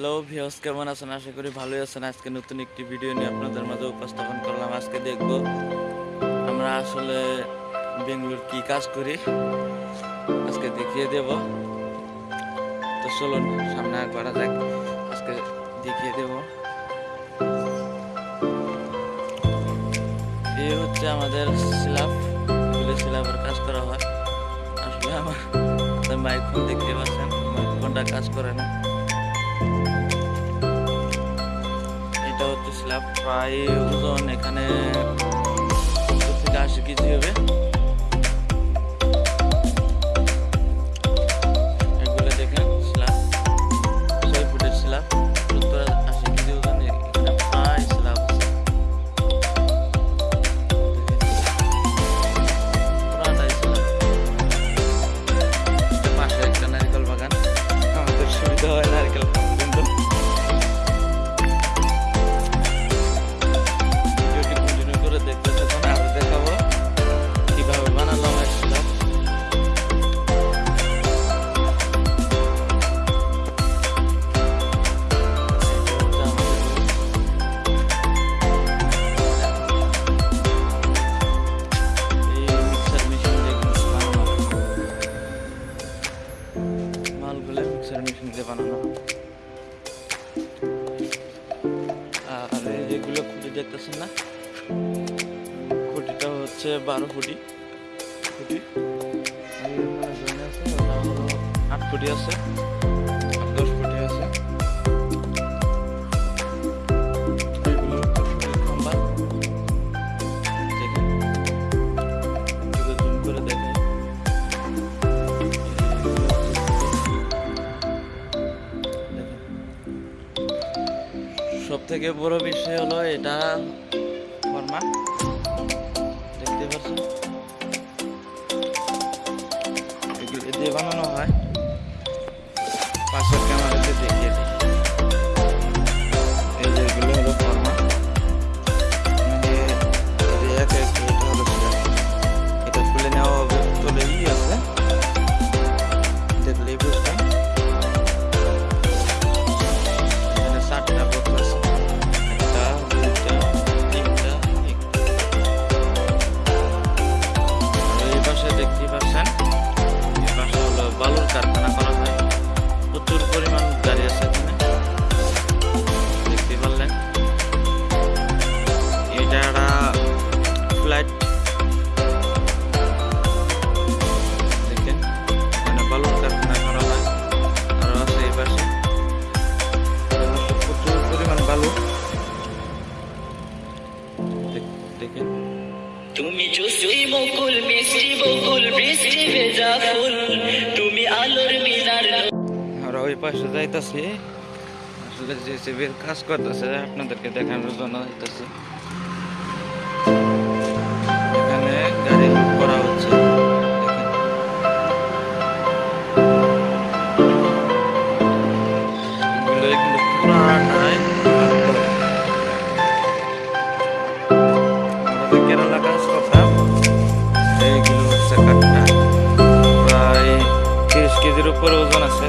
Hello views কেমন আছেন? আশা করি ভালোই আছেন। আজকে নতুন একটি ভিডিও নিয়ে আপনাদের মাঝে উপস্থাপন করলাম। আজকে দেখব আমরা আসলে বেঙ্গলোর কি কাজ করি। আজকে দেখিয়ে দেব। তো চলুন, সামনে করা যাক। আজকে দেখিয়ে দেব। এই হচ্ছে আমাদের স্ল্যাব। এগুলো স্ল্যাবের কাজ করা হয়। আসলে আমার মাইক ফোন দেখতে পাচ্ছেন মাইক ফোনটা কাজ করে না। প্রায় ওজন এখানে সত্তর থেকে আশি কেজি হবে। মিক্সার মেশিন দিয়ে বানানো। আর, এগুলো খুঁটি দেখতেছেন না? খুঁটিটা হচ্ছে বারো ফুটি। খুঁটি আট ফুটি আছে। থেকে বড় বিষয় হলো এটা ফরমা আমরা ওই পাশে যাইতেছি। আসলে জেসিবির কাজ করতেছে, আপনাদেরকে দেখানোর জন্য যাইতেছি। এখানে গাড়ি করা হচ্ছে। কেরালা কাজ করতাম এইগুলো হচ্ছে প্রায় তিরিশ কেজির উপরে ওজন আছে